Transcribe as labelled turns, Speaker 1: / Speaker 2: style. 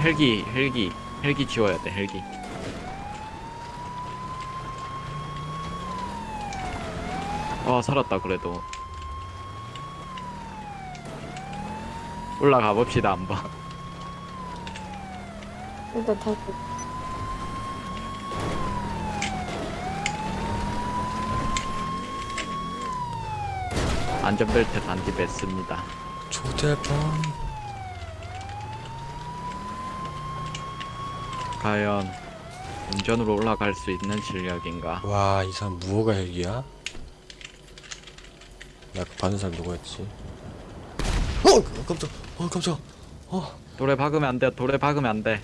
Speaker 1: 헬기 헬기 헬기 지워야 돼 헬기. 아 살았다 그래도. 올라가 봅시다 한번.
Speaker 2: 일단 타고.
Speaker 1: 안전벨트 단디 뺐습니다.
Speaker 3: 초대번
Speaker 1: 과연 운전으로 올라갈 수 있는 실력인가?
Speaker 3: 와 이 사람 무허가 헬기야? 나 그 받은 사람 누구였지? 어! 깜짝 어 깜짝. 어.
Speaker 1: 돌에 박으면 안 돼 돌에 박으면 안 돼